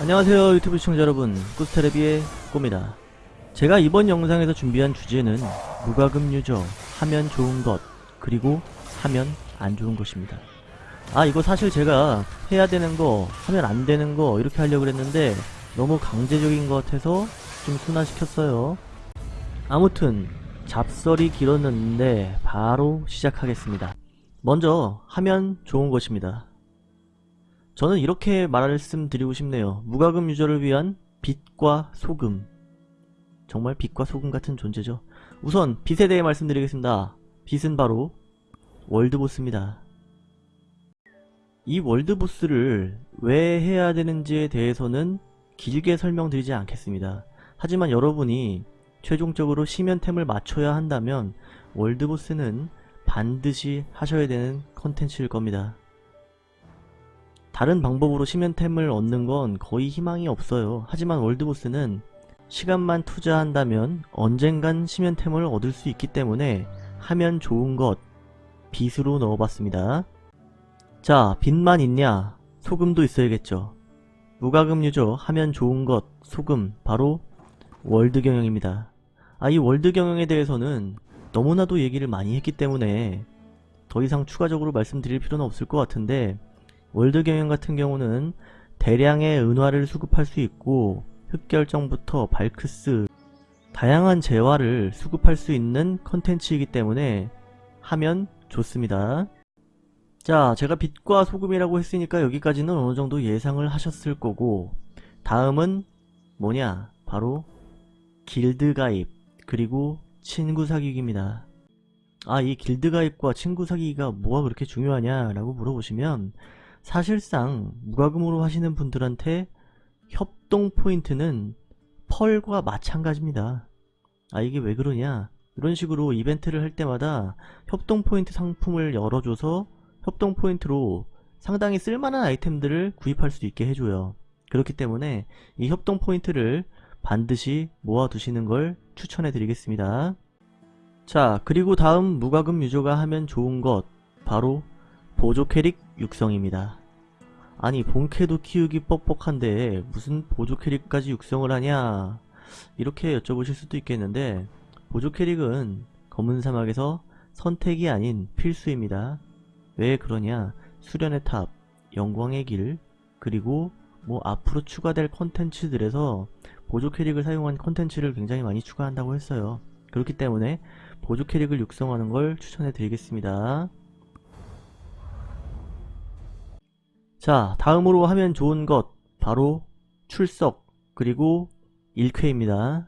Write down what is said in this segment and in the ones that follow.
안녕하세요 유튜브 시청자 여러분. 꾸스테레비의 꼬입니다. 제가 이번 영상에서 준비한 주제는 무과금 유저 하면 좋은 것 그리고 하면 안 좋은 것입니다. 아 이거 사실 제가 해야 되는 거 하면 안 되는 거 이렇게 하려고 했는데 너무 강제적인 것 같아서 좀 순화시켰어요. 아무튼 잡설이 길었는데 바로 시작하겠습니다. 먼저 하면 좋은 것입니다 저는 이렇게 말씀드리고 싶네요. 무과금 유저를 위한 빛과 소금. 정말 빛과 소금 같은 존재죠. 우선 빛에 대해 말씀드리겠습니다. 빛은 바로 월드보스입니다. 이 월드보스를 왜 해야 되는지에 대해서는 길게 설명드리지 않겠습니다. 하지만 여러분이 최종적으로 심연템을 맞춰야 한다면 월드보스는 반드시 하셔야 되는 컨텐츠일 겁니다. 다른 방법으로 심연템을 얻는 건 거의 희망이 없어요. 하지만 월드보스는 시간만 투자한다면 언젠간 심연템을 얻을 수 있기 때문에 하면 좋은 것 빛으로 넣어봤습니다. 자, 빛만 있냐? 소금도 있어야겠죠. 유저 하면 좋은 것 소금 바로 월드 경영입니다. 아, 이 월드 경영에 대해서는 너무나도 얘기를 많이 했기 때문에 더 이상 추가적으로 말씀드릴 필요는 없을 것 같은데 월드 경영 같은 경우는 대량의 은화를 수급할 수 있고 흑결정부터 발크스 다양한 재화를 수급할 수 있는 컨텐츠이기 때문에 하면 좋습니다. 자 제가 빛과 소금이라고 했으니까 여기까지는 어느정도 예상을 하셨을 거고 다음은 뭐냐 바로 길드 가입 그리고 친구 사귀기입니다. 아 이 길드 가입과 친구 사귀기가 뭐가 그렇게 중요하냐 라고 물어보시면 사실상 무과금으로 하시는 분들한테 협동 포인트는 펄과 마찬가지입니다. 아 이게 왜 그러냐 이런 식으로 이벤트를 할 때마다 협동 포인트 상품을 열어줘서 협동 포인트로 상당히 쓸만한 아이템들을 구입할 수 있게 해줘요. 그렇기 때문에 이 협동 포인트를 반드시 모아두시는 걸 추천해 드리겠습니다. 자 그리고 다음 무과금 유저가 하면 좋은 것 바로 보조 캐릭 육성입니다. 아니 본캐도 키우기 뻑뻑한데 무슨 보조 캐릭까지 육성을 하냐 이렇게 여쭤보실 수도 있겠는데 보조 캐릭은 검은 사막에서 선택이 아닌 필수입니다. 왜 그러냐 수련의 탑, 영광의 길, 그리고 뭐 앞으로 추가될 컨텐츠들에서 보조 캐릭을 사용한 컨텐츠를 굉장히 많이 추가한다고 했어요. 그렇기 때문에 보조 캐릭을 육성하는 걸 추천해 드리겠습니다. 자 다음으로 하면 좋은 것 바로 출석 그리고 일퀘입니다.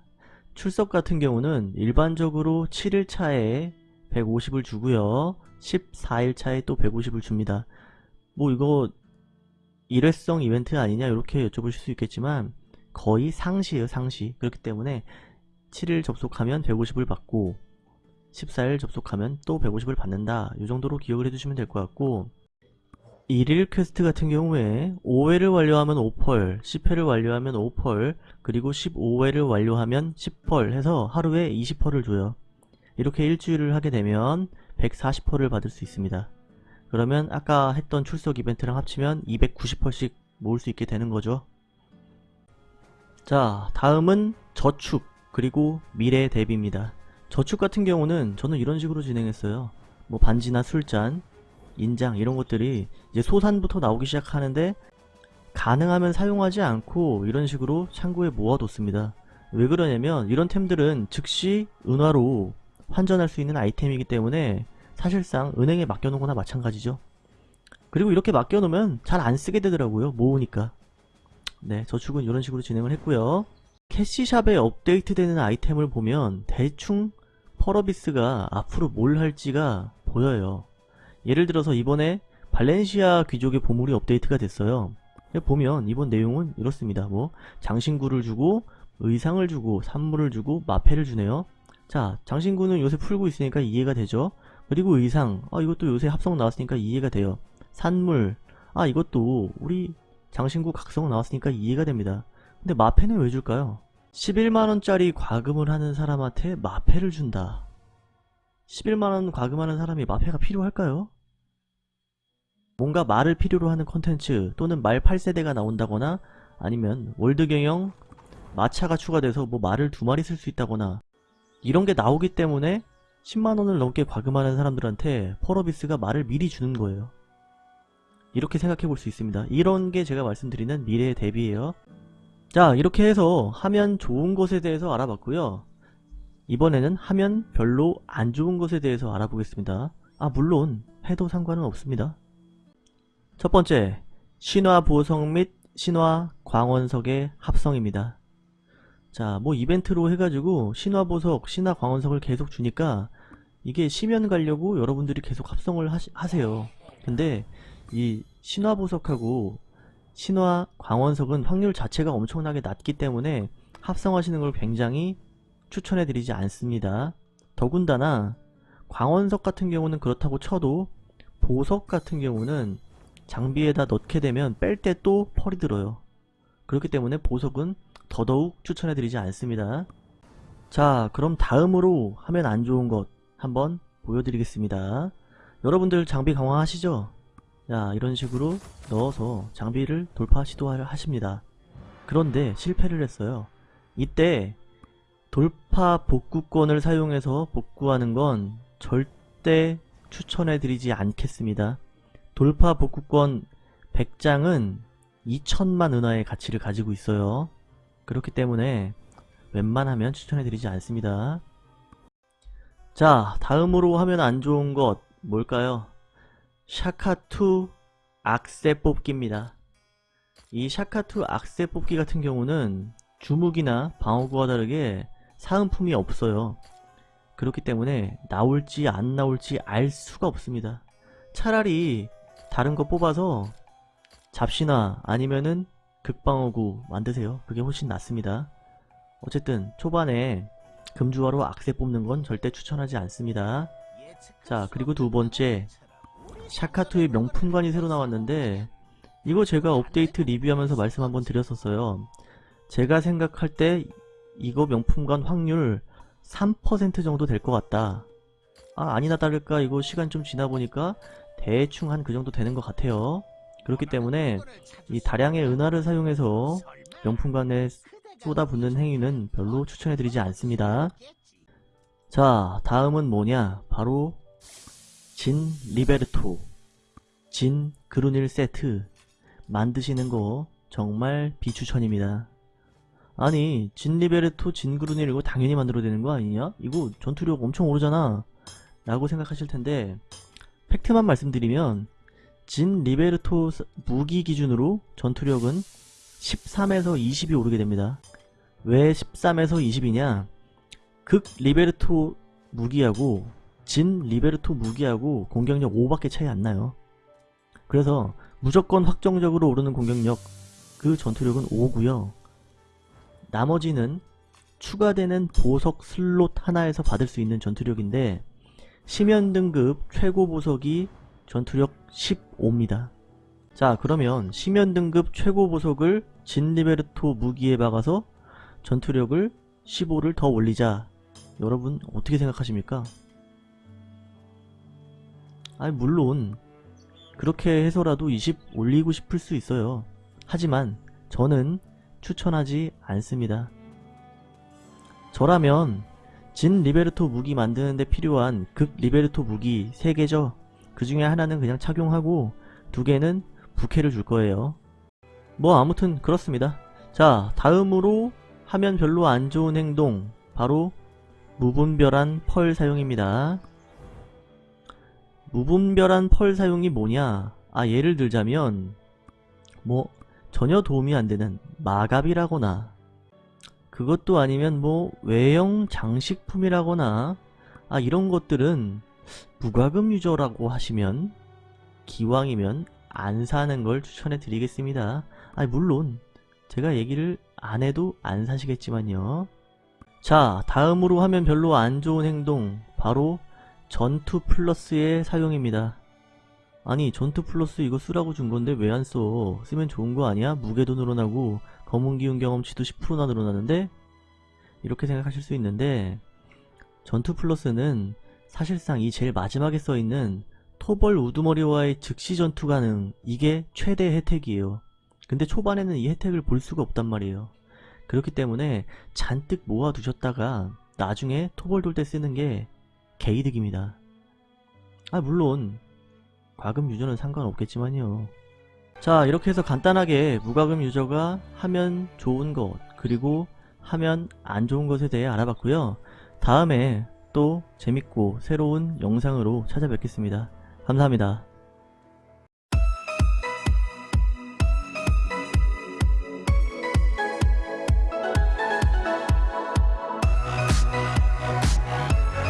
출석 같은 경우는 일반적으로 7일차에 150을 주고요. 14일차에 또 150을 줍니다. 뭐 이거 일회성 이벤트 아니냐 이렇게 여쭤보실 수 있겠지만 거의 상시예요 상시 그렇기 때문에 7일 접속하면 150을 받고 14일 접속하면 또 150을 받는다 이 정도로 기억을 해두시면 될 것 같고 1일 퀘스트 같은 경우에 5회를 완료하면 5펄, 10회를 완료하면 5펄, 그리고 15회를 완료하면 10펄 해서 하루에 20펄을 줘요. 이렇게 일주일을 하게 되면 140펄을 받을 수 있습니다. 그러면 아까 했던 출석 이벤트랑 합치면 290펄씩 모을 수 있게 되는 거죠. 자 다음은 저축 그리고 미래 대비입니다. 저축 같은 경우는 저는 이런 식으로 진행했어요. 뭐 반지나 술잔, 인장 이런 것들이 이제 소산부터 나오기 시작하는데 가능하면 사용하지 않고 이런 식으로 창고에 모아뒀습니다. 왜 그러냐면 이런 템들은 즉시 은화로 환전할 수 있는 아이템이기 때문에 사실상 은행에 맡겨놓은 거나 마찬가지죠. 그리고 이렇게 맡겨놓으면 잘 안 쓰게 되더라고요. 모으니까. 네, 저축은 이런 식으로 진행을 했고요. 캐시샵에 업데이트되는 아이템을 보면 대충 펄어비스가 앞으로 뭘 할지가 보여요. 예를 들어서 이번에 발렌시아 귀족의 보물이 업데이트가 됐어요. 보면 이번 내용은 이렇습니다. 뭐 장신구를 주고 의상을 주고 산물을 주고 마패를 주네요. 자 장신구는 요새 풀고 있으니까 이해가 되죠. 그리고 의상 아 이것도 요새 합성 나왔으니까 이해가 돼요. 산물 아 이것도 우리 장신구 각성 나왔으니까 이해가 됩니다. 근데 마패는 왜 줄까요? 11만원짜리 과금을 하는 사람한테 마패를 준다. 11만원 과금하는 사람이 마패가 필요할까요? 뭔가 말을 필요로 하는 컨텐츠 또는 말 8세대가 나온다거나 아니면 월드 경영 마차가 추가돼서 뭐 말을 두 마리 쓸 수 있다거나 이런 게 나오기 때문에 10만원을 넘게 과금하는 사람들한테 펄어비스가 말을 미리 주는 거예요. 이렇게 생각해 볼 수 있습니다. 이런 게 제가 말씀드리는 미래의 대비예요. 자 이렇게 해서 하면 좋은 것에 대해서 알아봤고요. 이번에는 하면 별로 안 좋은 것에 대해서 알아보겠습니다. 아 물론 해도 상관은 없습니다. 첫 번째 신화 보석 및 신화 광원석의 합성입니다. 자, 뭐 이벤트로 해가지고 신화 보석, 신화 광원석을 계속 주니까 이게 심연 가려고 여러분들이 계속 합성을 하시, 하세요. 근데 이 신화 보석하고 신화 광원석은 확률 자체가 엄청나게 낮기 때문에 합성하시는 걸 굉장히 추천해드리지 않습니다. 더군다나 광원석 같은 경우는 그렇다고 쳐도 보석 같은 경우는 장비에다 넣게 되면 뺄 때 또 펄이 들어요. 그렇기 때문에 보석은 더더욱 추천해드리지 않습니다. 자 그럼 다음으로 하면 안 좋은 것 한번 보여드리겠습니다. 여러분들 장비 강화하시죠? 자 이런 식으로 넣어서 장비를 돌파 시도를 하십니다. 그런데 실패를 했어요. 이때 돌파 복구권을 사용해서 복구하는 건 절대 추천해드리지 않겠습니다. 돌파 복구권 100장은 2천만 은하의 가치를 가지고 있어요. 그렇기 때문에 웬만하면 추천해드리지 않습니다. 자 다음으로 하면 안 좋은 것 뭘까요? 샤카2 악세 뽑기입니다. 이 샤카2 악세 뽑기 같은 경우는 주무기나 방어구와 다르게 사은품이 없어요. 그렇기 때문에 나올지 안 나올지 알 수가 없습니다. 차라리 다른 거 뽑아서 잡시나 아니면은 극방어구 만드세요. 그게 훨씬 낫습니다. 어쨌든 초반에 금주화로 악세 뽑는 건 절대 추천하지 않습니다. 자 그리고 두 번째 샤카토의 명품관이 새로 나왔는데 이거 제가 업데이트 리뷰하면서 말씀 한번 드렸었어요. 제가 생각할 때 이거 명품관 확률 3% 정도 될 것 같다. 아 아니나 다를까 이거 시간 좀 지나보니까 대충 한 그 정도 되는 것 같아요. 그렇기 때문에 이 다량의 은하를 사용해서 명품관에 쏟아붓는 행위는 별로 추천해드리지 않습니다. 자 다음은 뭐냐 바로 진 리베르토 진 그루닐 세트 만드시는 거 정말 비추천입니다. 아니 진 리베르토 진 그루닐 이거 당연히 만들어야 되는 거 아니냐? 이거 전투력 엄청 오르잖아 라고 생각하실 텐데 팩트만 말씀드리면 진 리베르토 무기 기준으로 전투력은 13에서 20이 오르게 됩니다. 왜 13에서 20이냐? 극 리베르토 무기하고 진 리베르토 무기하고 공격력 5밖에 차이 안 나요. 그래서 무조건 확정적으로 오르는 공격력 그 전투력은 5고요. 나머지는 추가되는 보석 슬롯 하나에서 받을 수 있는 전투력인데 심연 등급 최고 보석이 전투력 15입니다. 자 그러면 심연 등급 최고 보석을 진 리베르토 무기에 박아서 전투력을 15를 더 올리자 여러분 어떻게 생각하십니까? 아니 물론 그렇게 해서라도 20 올리고 싶을 수 있어요. 하지만 저는 추천하지 않습니다. 저라면 진 리베르토 무기 만드는데 필요한 극 리베르토 무기 3개죠. 그 중에 하나는 그냥 착용하고 두 개는 부캐를 줄 거예요. 뭐 아무튼 그렇습니다. 자 다음으로 하면 별로 안 좋은 행동 바로 무분별한 펄 사용입니다. 무분별한 펄 사용이 뭐냐 아 예를 들자면 뭐 전혀 도움이 안되는 마갑이라거나 그것도 아니면 뭐 외형 장식품이라거나 아 이런 것들은 무과금 유저라고 하시면 기왕이면 안 사는 걸 추천해 드리겠습니다. 아니 물론 제가 얘기를 안 해도 안 사시겠지만요. 자 다음으로 하면 별로 안 좋은 행동 바로 전투 플러스의 사용입니다. 아니 전투 플러스 이거 쓰라고 준 건데 왜 안 써? 쓰면 좋은 거 아니야? 무게도 늘어나고 검은 기운 경험치도 10%나 늘어나는데? 이렇게 생각하실 수 있는데 전투 플러스는 사실상 이 제일 마지막에 써있는 토벌 우두머리와의 즉시 전투 가능 이게 최대 혜택이에요. 근데 초반에는 이 혜택을 볼 수가 없단 말이에요. 그렇기 때문에 잔뜩 모아두셨다가 나중에 토벌 돌 때 쓰는 게 개이득입니다. 아 물론 과금 유저는 상관없겠지만요. 자 이렇게 해서 간단하게 무과금 유저가 하면 좋은 것 그리고 하면 안 좋은 것에 대해 알아봤고요. 다음에 또 재밌고 새로운 영상으로 찾아뵙겠습니다. 감사합니다.